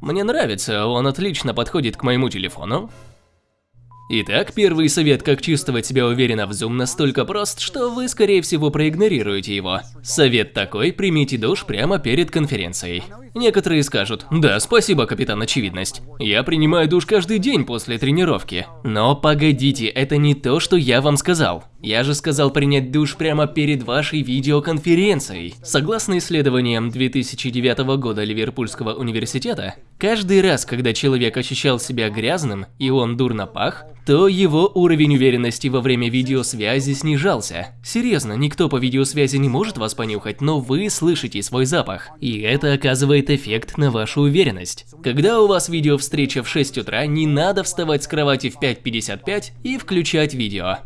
Мне нравится, он отлично подходит к моему телефону. Итак, первый совет, как чувствовать себя уверенно в Zoom, настолько прост, что вы, скорее всего, проигнорируете его. Совет такой – примите душ прямо перед конференцией. Некоторые скажут, да, спасибо, капитан Очевидность. Я принимаю душ каждый день после тренировки. Но погодите, это не то, что я вам сказал. Я же сказал принять душ прямо перед вашей видеоконференцией. Согласно исследованиям 2009 года Ливерпульского университета, каждый раз, когда человек ощущал себя грязным и он дурно пах, то его уровень уверенности во время видеосвязи снижался. Серьезно, никто по видеосвязи не может вас понюхать, но вы слышите свой запах. И это оказывает эффект на вашу уверенность. Когда у вас видеовстреча в 6 утра, не надо вставать с кровати в 5.55 и включать видео.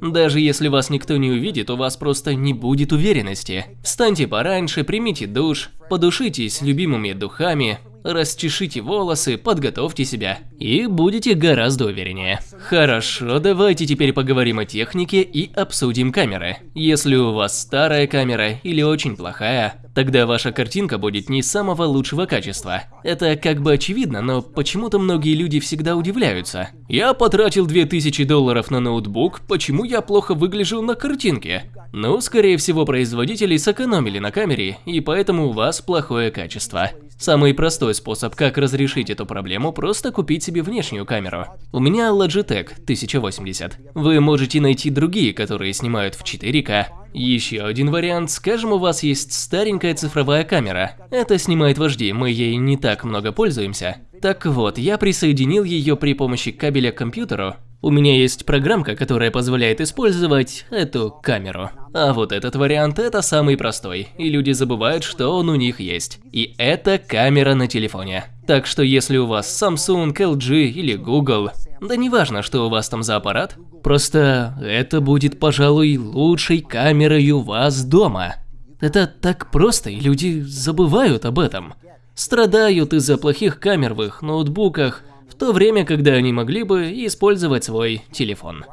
Даже если вас никто не увидит, у вас просто не будет уверенности. Встаньте пораньше, примите душ, подушитесь любимыми духами, расчешите волосы, подготовьте себя и будете гораздо увереннее. Хорошо, давайте теперь поговорим о технике и обсудим камеры. Если у вас старая камера или очень плохая, тогда ваша картинка будет не самого лучшего качества. Это как бы очевидно, но почему-то многие люди всегда удивляются. Я потратил 2000 долларов на ноутбук, почему я плохо выгляжу на картинке? Ну, скорее всего, производители сэкономили на камере, и поэтому у вас плохое качество. Самый простой способ, как разрешить эту проблему, просто купить себе внешнюю камеру. У меня Logitech 1080. Вы можете найти другие, которые снимают в 4К. Еще один вариант, скажем, у вас есть старенькая цифровая камера. Это снимает вожди, мы ей не так много пользуемся. Так вот, я присоединил ее при помощи кабеля к компьютеру у меня есть программка, которая позволяет использовать эту камеру. А вот этот вариант – это самый простой, и люди забывают, что он у них есть. И это камера на телефоне. Так что если у вас Samsung, LG или Google, да неважно, что у вас там за аппарат, просто это будет, пожалуй, лучшей камерой у вас дома. Это так просто, и люди забывают об этом. Страдают из-за плохих камер в их ноутбуках, то время, когда они могли бы использовать свой телефон.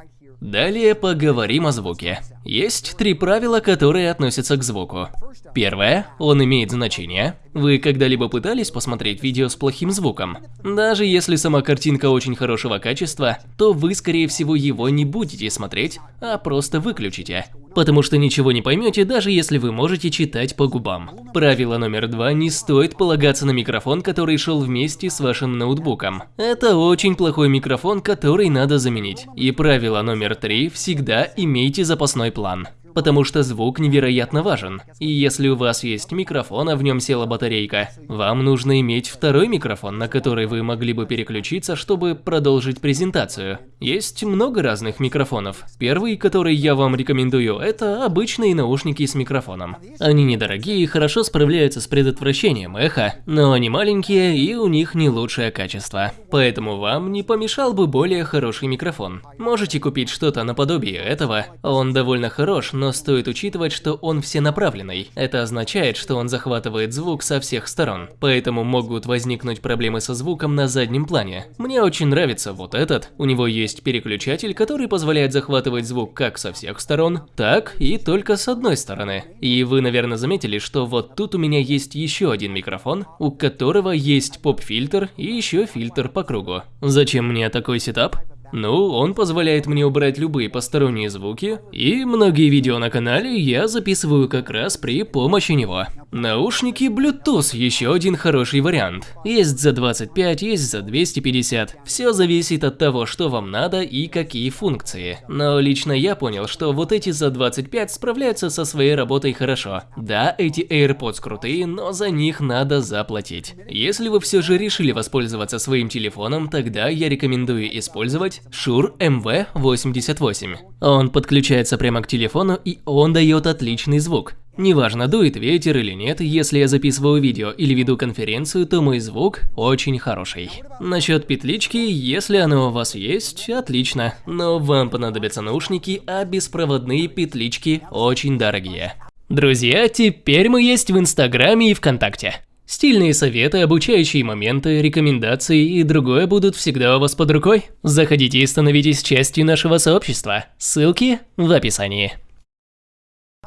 Далее поговорим о звуке. Есть три правила, которые относятся к звуку. Первое, он имеет значение. Вы когда-либо пытались посмотреть видео с плохим звуком? Даже если сама картинка очень хорошего качества, то вы скорее всего его не будете смотреть, а просто выключите. Потому что ничего не поймете, даже если вы можете читать по губам. Правило номер два, не стоит полагаться на микрофон, который шел вместе с вашим ноутбуком. Это очень плохой микрофон, который надо заменить. И правило номер три, всегда имейте запасной план потому что звук невероятно важен. И если у вас есть микрофон, а в нем села батарейка, вам нужно иметь второй микрофон, на который вы могли бы переключиться, чтобы продолжить презентацию. Есть много разных микрофонов. Первый, который я вам рекомендую, это обычные наушники с микрофоном. Они недорогие и хорошо справляются с предотвращением эха, но они маленькие и у них не лучшее качество. Поэтому вам не помешал бы более хороший микрофон. Можете купить что-то наподобие этого, он довольно хорош, но но стоит учитывать, что он всенаправленный. Это означает, что он захватывает звук со всех сторон, поэтому могут возникнуть проблемы со звуком на заднем плане. Мне очень нравится вот этот. У него есть переключатель, который позволяет захватывать звук как со всех сторон, так и только с одной стороны. И вы, наверное, заметили, что вот тут у меня есть еще один микрофон, у которого есть поп-фильтр и еще фильтр по кругу. Зачем мне такой сетап? Ну, он позволяет мне убрать любые посторонние звуки, и многие видео на канале я записываю как раз при помощи него. Наушники Bluetooth еще один хороший вариант. Есть за 25, есть за 250. Все зависит от того, что вам надо и какие функции. Но лично я понял, что вот эти за 25 справляются со своей работой хорошо. Да, эти AirPods крутые, но за них надо заплатить. Если вы все же решили воспользоваться своим телефоном, тогда я рекомендую использовать Shure MV88. Он подключается прямо к телефону и он дает отличный звук. Неважно, дует ветер или нет, если я записываю видео или веду конференцию, то мой звук очень хороший. Насчет петлички, если она у вас есть, отлично, но вам понадобятся наушники, а беспроводные петлички очень дорогие. Друзья, теперь мы есть в Инстаграме и ВКонтакте. Стильные советы, обучающие моменты, рекомендации и другое будут всегда у вас под рукой. Заходите и становитесь частью нашего сообщества. Ссылки в описании.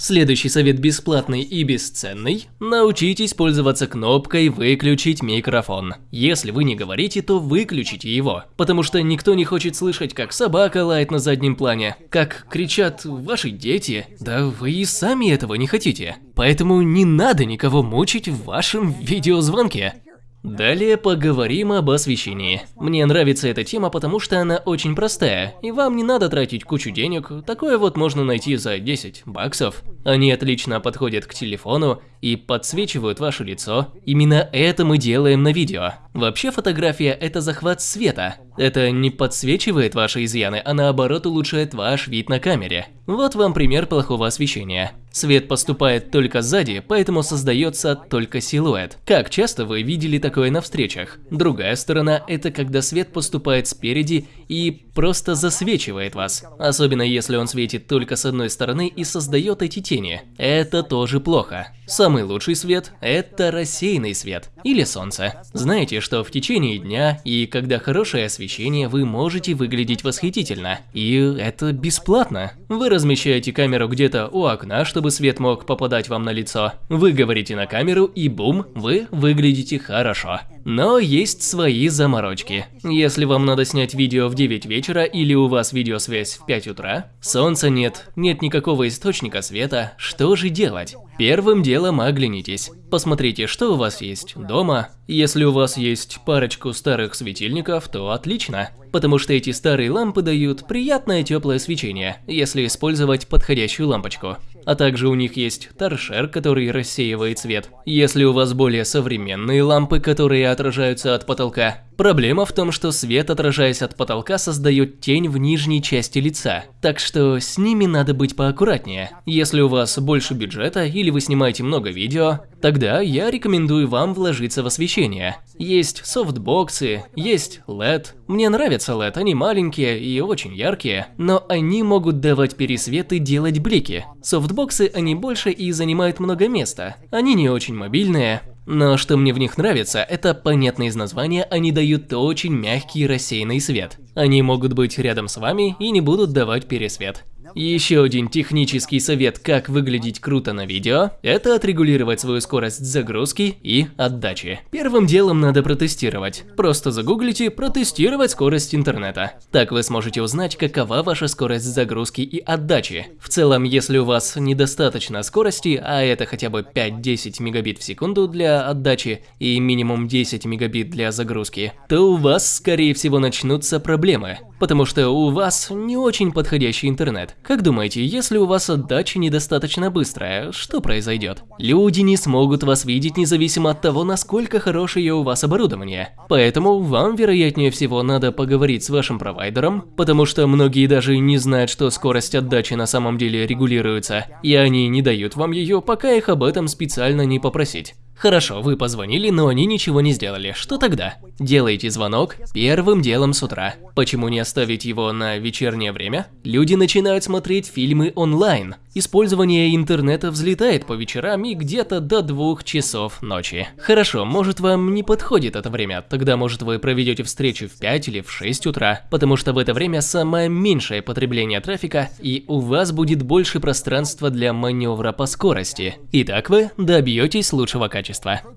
Следующий совет бесплатный и бесценный. Научитесь пользоваться кнопкой «Выключить микрофон». Если вы не говорите, то выключите его, потому что никто не хочет слышать, как собака лает на заднем плане, как кричат ваши дети. Да вы и сами этого не хотите. Поэтому не надо никого мучить в вашем видеозвонке. Далее поговорим об освещении. Мне нравится эта тема, потому что она очень простая, и вам не надо тратить кучу денег, такое вот можно найти за 10 баксов. Они отлично подходят к телефону и подсвечивают ваше лицо. Именно это мы делаем на видео. Вообще фотография – это захват света. Это не подсвечивает ваши изъяны, а наоборот улучшает ваш вид на камере. Вот вам пример плохого освещения. Свет поступает только сзади, поэтому создается только силуэт. Как часто вы видели такое на встречах? Другая сторона – это когда свет поступает спереди и просто засвечивает вас. Особенно если он светит только с одной стороны и создает эти тени. Это тоже плохо. Самый лучший свет – это рассеянный свет или солнце. Знаете, что в течение дня и когда хорошее освещение, вы можете выглядеть восхитительно. И это бесплатно. Вы размещаете камеру где-то у окна, чтобы свет мог попадать вам на лицо. Вы говорите на камеру и бум, вы выглядите хорошо. Но есть свои заморочки. Если вам надо снять видео в 9 вечера или у вас видеосвязь в 5 утра, солнца нет, нет никакого источника света, что же делать? Первым делом оглянитесь. Посмотрите, что у вас есть дома. Если у вас есть парочку старых светильников, то отлично, потому что эти старые лампы дают приятное теплое свечение, если использовать подходящую лампочку. А также у них есть торшер, который рассеивает свет. Если у вас более современные лампы, которые отражаются от потолка, Проблема в том, что свет, отражаясь от потолка, создает тень в нижней части лица, так что с ними надо быть поаккуратнее. Если у вас больше бюджета или вы снимаете много видео, тогда я рекомендую вам вложиться в освещение. Есть софтбоксы, есть LED. Мне нравятся LED, они маленькие и очень яркие, но они могут давать пересвет и делать блики. Софтбоксы они больше и занимают много места. Они не очень мобильные, но что мне в них нравится, это понятно из названия, они дают очень мягкий рассеянный свет. Они могут быть рядом с вами и не будут давать пересвет. Еще один технический совет, как выглядеть круто на видео, это отрегулировать свою скорость загрузки и отдачи. Первым делом надо протестировать. Просто загуглите «протестировать скорость интернета». Так вы сможете узнать, какова ваша скорость загрузки и отдачи. В целом, если у вас недостаточно скорости, а это хотя бы 5-10 мегабит в секунду для отдачи и минимум 10 мегабит для загрузки, то у вас, скорее всего, начнутся проблемы потому что у вас не очень подходящий интернет. Как думаете, если у вас отдача недостаточно быстрая, что произойдет? Люди не смогут вас видеть независимо от того, насколько хорошее у вас оборудование. Поэтому вам, вероятнее всего, надо поговорить с вашим провайдером, потому что многие даже не знают, что скорость отдачи на самом деле регулируется, и они не дают вам ее, пока их об этом специально не попросить. Хорошо, вы позвонили, но они ничего не сделали. Что тогда? Делайте звонок первым делом с утра. Почему не оставить его на вечернее время? Люди начинают смотреть фильмы онлайн. Использование интернета взлетает по вечерам и где-то до двух часов ночи. Хорошо, может вам не подходит это время, тогда может вы проведете встречу в 5 или в 6 утра, потому что в это время самое меньшее потребление трафика и у вас будет больше пространства для маневра по скорости. И так вы добьетесь лучшего качества.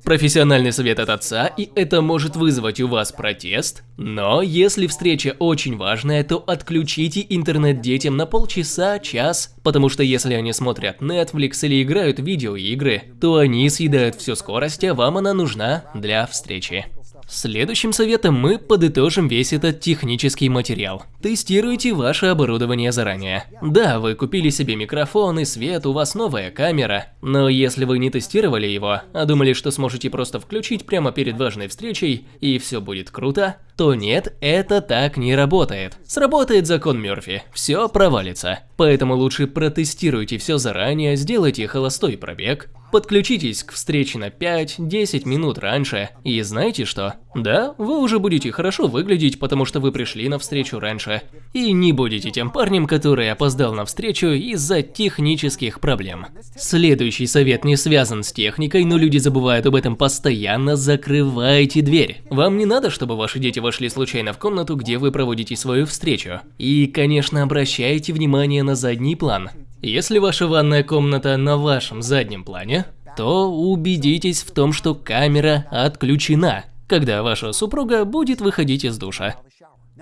Профессиональный совет от отца, и это может вызвать у вас протест, но если встреча очень важная, то отключите интернет детям на полчаса, час, потому что если они смотрят Netflix или играют в видеоигры, то они съедают всю скорость, а вам она нужна для встречи. Следующим советом мы подытожим весь этот технический материал. Тестируйте ваше оборудование заранее. Да, вы купили себе микрофон и свет, у вас новая камера, но если вы не тестировали его, а думали, что сможете просто включить прямо перед важной встречей и все будет круто, то нет, это так не работает. Сработает закон Мёрфи, все провалится. Поэтому лучше протестируйте все заранее, сделайте холостой пробег, Подключитесь к встрече на 5-10 минут раньше, и знаете что? Да, вы уже будете хорошо выглядеть, потому что вы пришли на встречу раньше, и не будете тем парнем, который опоздал на встречу из-за технических проблем. Следующий совет не связан с техникой, но люди забывают об этом постоянно, закрывайте дверь. Вам не надо, чтобы ваши дети вошли случайно в комнату, где вы проводите свою встречу. И, конечно, обращайте внимание на задний план. Если ваша ванная комната на вашем заднем плане, то убедитесь в том, что камера отключена, когда ваша супруга будет выходить из душа.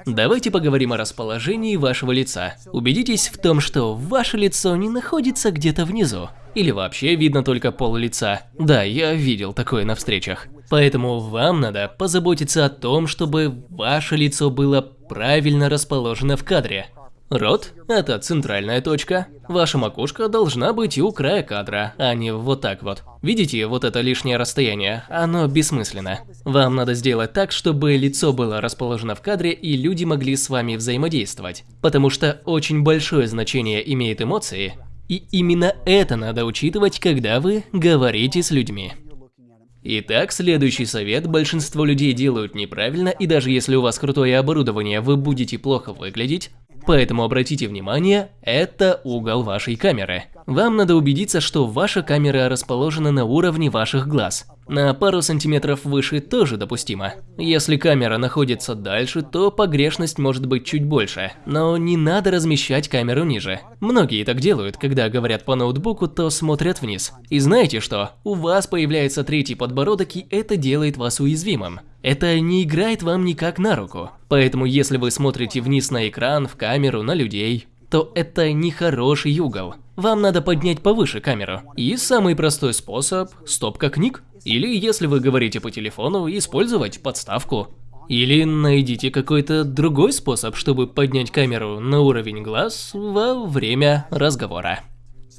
Давайте поговорим о расположении вашего лица. Убедитесь в том, что ваше лицо не находится где-то внизу. Или вообще видно только пол лица. Да, я видел такое на встречах. Поэтому вам надо позаботиться о том, чтобы ваше лицо было правильно расположено в кадре. Рот – это центральная точка. Ваша макушка должна быть у края кадра, а не вот так вот. Видите, вот это лишнее расстояние? Оно бессмысленно. Вам надо сделать так, чтобы лицо было расположено в кадре и люди могли с вами взаимодействовать. Потому что очень большое значение имеют эмоции, и именно это надо учитывать, когда вы говорите с людьми. Итак, следующий совет. Большинство людей делают неправильно, и даже если у вас крутое оборудование, вы будете плохо выглядеть, Поэтому обратите внимание, это угол вашей камеры. Вам надо убедиться, что ваша камера расположена на уровне ваших глаз. На пару сантиметров выше тоже допустимо. Если камера находится дальше, то погрешность может быть чуть больше, но не надо размещать камеру ниже. Многие так делают, когда говорят по ноутбуку, то смотрят вниз. И знаете что? У вас появляется третий подбородок и это делает вас уязвимым. Это не играет вам никак на руку. Поэтому если вы смотрите вниз на экран, в камеру, на людей, то это не хороший угол. Вам надо поднять повыше камеру. И самый простой способ – стопка книг. Или если вы говорите по телефону, использовать подставку. Или найдите какой-то другой способ, чтобы поднять камеру на уровень глаз во время разговора.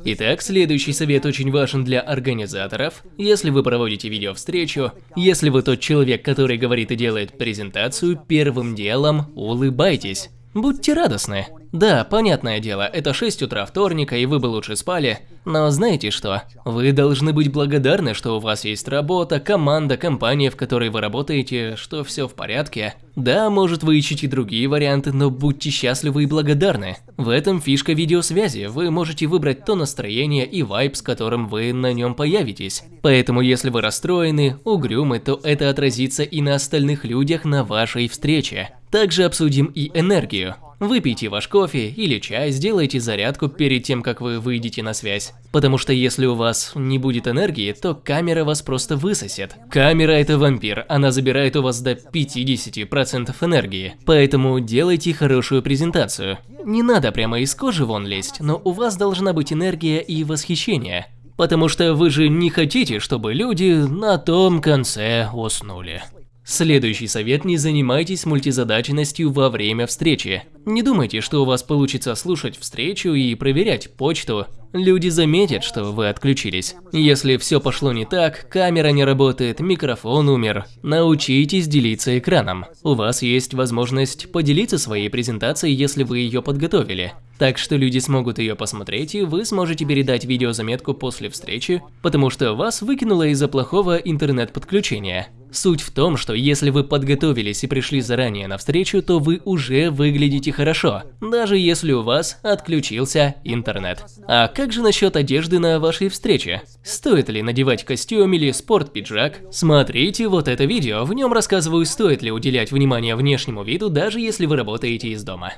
Итак, следующий совет очень важен для организаторов. Если вы проводите видеовстречу, если вы тот человек, который говорит и делает презентацию, первым делом улыбайтесь. Будьте радостны. Да, понятное дело, это 6 утра вторника, и вы бы лучше спали. Но знаете что? Вы должны быть благодарны, что у вас есть работа, команда, компания, в которой вы работаете, что все в порядке. Да, может вы ищете другие варианты, но будьте счастливы и благодарны. В этом фишка видеосвязи. Вы можете выбрать то настроение и вайб, с которым вы на нем появитесь. Поэтому если вы расстроены, угрюмы, то это отразится и на остальных людях на вашей встрече. Также обсудим и энергию. Выпейте ваш кофе или чай, сделайте зарядку перед тем, как вы выйдете на связь. Потому что если у вас не будет энергии, то камера вас просто высосет. Камера это вампир, она забирает у вас до 50% энергии. Поэтому делайте хорошую презентацию. Не надо прямо из кожи вон лезть, но у вас должна быть энергия и восхищение. Потому что вы же не хотите, чтобы люди на том конце уснули. Следующий совет – не занимайтесь мультизадачностью во время встречи. Не думайте, что у вас получится слушать встречу и проверять почту. Люди заметят, что вы отключились. Если все пошло не так, камера не работает, микрофон умер. Научитесь делиться экраном. У вас есть возможность поделиться своей презентацией, если вы ее подготовили. Так что люди смогут ее посмотреть, и вы сможете передать видеозаметку после встречи, потому что вас выкинуло из-за плохого интернет-подключения. Суть в том, что если вы подготовились и пришли заранее на встречу, то вы уже выглядите хорошо, даже если у вас отключился интернет. А как же насчет одежды на вашей встрече? Стоит ли надевать костюм или спорт-пиджак? Смотрите вот это видео, в нем рассказываю, стоит ли уделять внимание внешнему виду, даже если вы работаете из дома.